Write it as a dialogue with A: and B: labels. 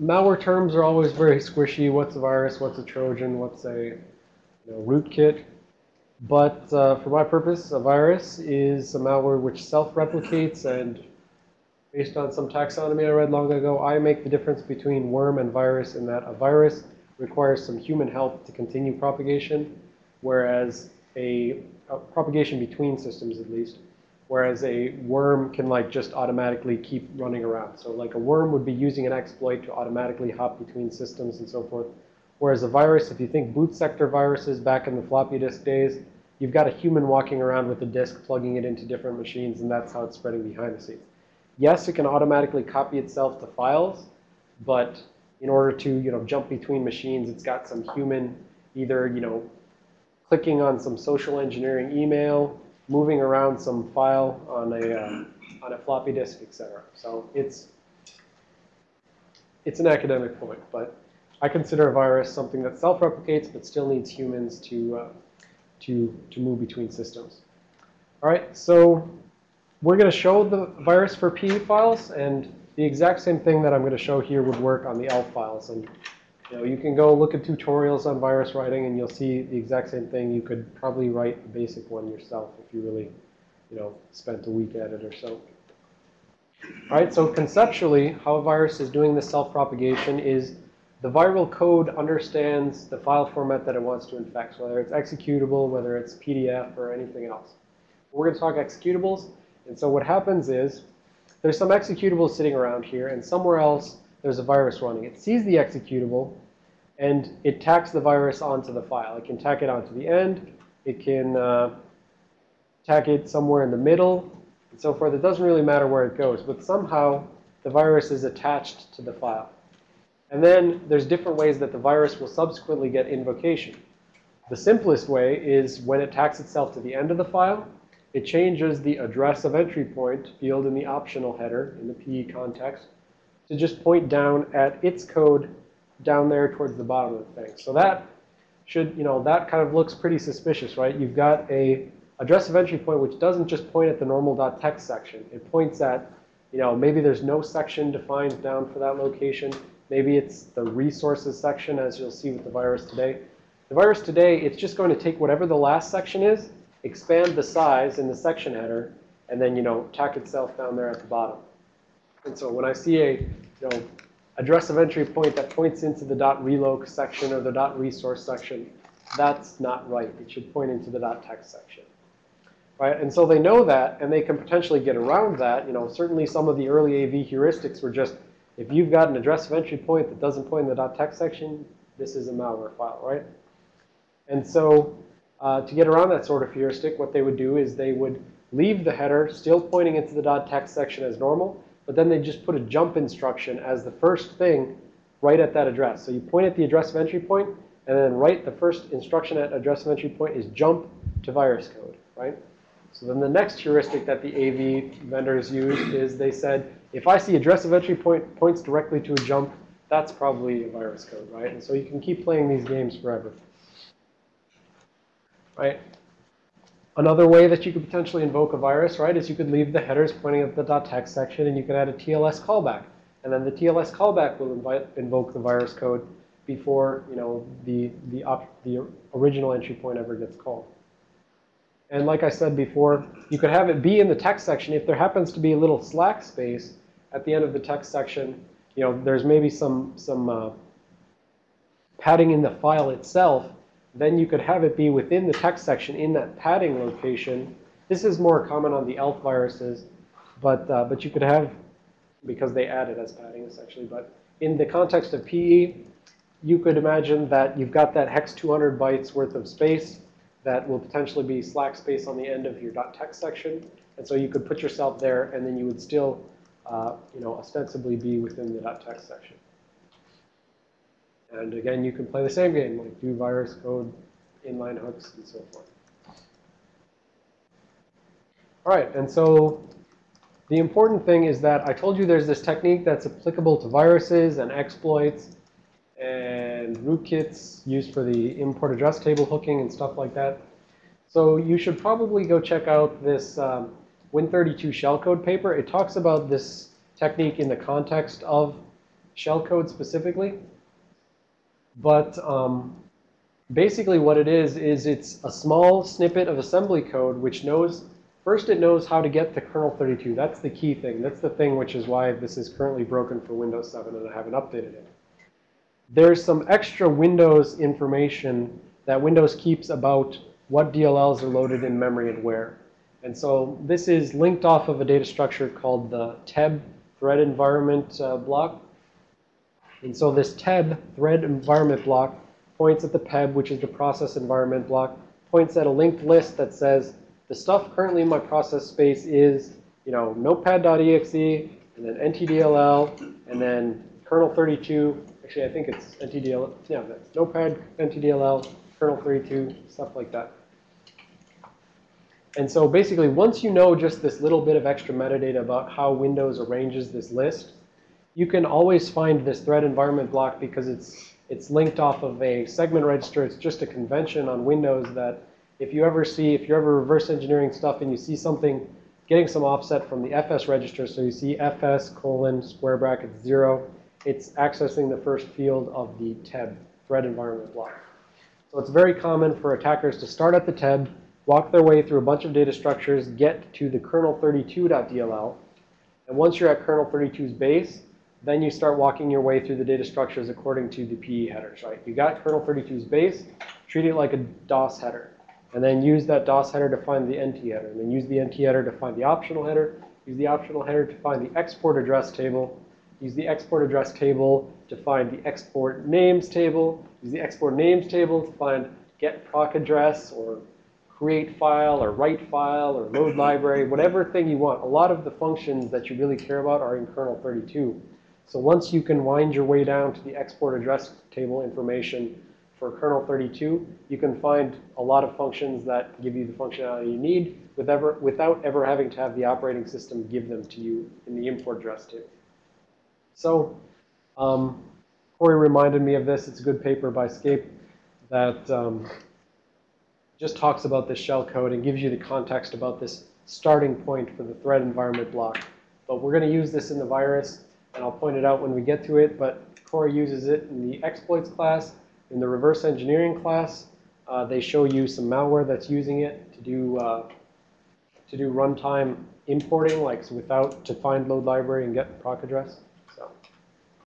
A: malware terms are always very squishy. What's a virus? What's a Trojan? What's a you know, rootkit? But uh, for my purpose, a virus is a malware which self-replicates. And based on some taxonomy I read long ago, I make the difference between worm and virus in that a virus requires some human help to continue propagation, whereas a, a propagation between systems at least, whereas a worm can like just automatically keep running around. So like a worm would be using an exploit to automatically hop between systems and so forth. Whereas a virus, if you think boot sector viruses back in the floppy disk days, you've got a human walking around with a disk, plugging it into different machines, and that's how it's spreading behind the scenes. Yes, it can automatically copy itself to files, but in order to, you know, jump between machines, it's got some human either, you know, clicking on some social engineering email, moving around some file on a, uh, on a floppy disk, etc. So it's, it's an academic point, but I consider a virus something that self-replicates but still needs humans to, uh, to, to move between systems. All right, so we're going to show the virus for PE files, and the exact same thing that I'm going to show here would work on the ELF files. And you know, you can go look at tutorials on virus writing, and you'll see the exact same thing. You could probably write a basic one yourself if you really, you know, spent a week at it or so. All right, so conceptually, how a virus is doing this self-propagation is the viral code understands the file format that it wants to infect, whether it's executable, whether it's PDF, or anything else. We're going to talk executables. And so what happens is there's some executables sitting around here, and somewhere else there's a virus running. It sees the executable, and it tacks the virus onto the file. It can tack it onto the end. It can uh, tack it somewhere in the middle, and so forth. It doesn't really matter where it goes, but somehow the virus is attached to the file. And then there's different ways that the virus will subsequently get invocation. The simplest way is when it tacks itself to the end of the file, it changes the address of entry point field in the optional header in the PE context to just point down at its code down there towards the bottom of the thing. So that should, you know, that kind of looks pretty suspicious, right? You've got a address of entry point which doesn't just point at the normal .text section. It points at, you know, maybe there's no section defined down for that location. Maybe it's the resources section, as you'll see with the virus today. The virus today, it's just going to take whatever the last section is, expand the size in the section header, and then, you know, tack itself down there at the bottom. And so when I see a, you know, address of entry point that points into the .reloc section or the .resource section, that's not right. It should point into the .text section. Right? And so they know that, and they can potentially get around that. You know, certainly some of the early AV heuristics were just if you've got an address of entry point that doesn't point in the .text section, this is a malware file, right? And so uh, to get around that sort of heuristic, what they would do is they would leave the header still pointing into the .text section as normal, but then they just put a jump instruction as the first thing right at that address. So you point at the address of entry point, and then right the first instruction at address of entry point is jump to virus code, right? So then the next heuristic that the AV vendors used is they said, if I see address of entry point points directly to a jump, that's probably a virus code, right? And so you can keep playing these games forever. Right? Another way that you could potentially invoke a virus, right, is you could leave the headers pointing at the .text section and you could add a TLS callback. And then the TLS callback will invite, invoke the virus code before, you know, the, the, the original entry point ever gets called. And like I said before, you could have it be in the text section. If there happens to be a little slack space at the end of the text section, you know, there's maybe some, some uh, padding in the file itself, then you could have it be within the text section in that padding location. This is more common on the ELF viruses, but, uh, but you could have, because they add it as padding essentially, but in the context of PE, you could imagine that you've got that hex 200 bytes worth of space that will potentially be slack space on the end of your .text section. And so you could put yourself there, and then you would still, uh, you know, ostensibly be within the .text section. And again, you can play the same game, like do virus code, inline hooks, and so forth. All right, and so the important thing is that I told you there's this technique that's applicable to viruses and exploits and rootkits used for the import address table hooking and stuff like that. So you should probably go check out this um, Win32 shellcode paper. It talks about this technique in the context of shellcode specifically. But um, basically what it is, is it's a small snippet of assembly code which knows, first it knows how to get to kernel 32. That's the key thing. That's the thing which is why this is currently broken for Windows 7 and I haven't updated it. There's some extra Windows information that Windows keeps about what DLLs are loaded in memory and where. And so this is linked off of a data structure called the TEB thread environment uh, block. And so this TEB thread environment block points at the PEB, which is the process environment block, points at a linked list that says the stuff currently in my process space is, you know, notepad.exe, and then ntdll, and then kernel 32. Actually, I think it's ntdll. Yeah, that's notepad, ntdll, kernel 32, stuff like that. And so basically, once you know just this little bit of extra metadata about how Windows arranges this list, you can always find this thread environment block because it's it's linked off of a segment register. It's just a convention on Windows that if you ever see, if you're ever reverse engineering stuff and you see something getting some offset from the FS register, so you see FS colon square bracket zero, it's accessing the first field of the TEB thread environment block. So it's very common for attackers to start at the TEB, walk their way through a bunch of data structures, get to the kernel32.dll, and once you're at kernel 32's base, then you start walking your way through the data structures according to the PE headers, right? You got kernel 32's base, treat it like a DOS header. And then use that DOS header to find the NT header. And then use the NT header to find the optional header. Use the optional header to find the export address table. Use the export address table to find the export names table. Use the export names table to find get proc address or create file or write file or load library, whatever thing you want. A lot of the functions that you really care about are in kernel 32. So once you can wind your way down to the export address table information for kernel 32, you can find a lot of functions that give you the functionality you need with ever, without ever having to have the operating system give them to you in the import address table. So um, Corey reminded me of this. It's a good paper by skape that um, just talks about this shell code and gives you the context about this starting point for the thread environment block. But we're going to use this in the virus and I'll point it out when we get to it, but Corey uses it in the exploits class. In the reverse engineering class, uh, they show you some malware that's using it to do uh, to do runtime importing, like so without to find load library and get proc address.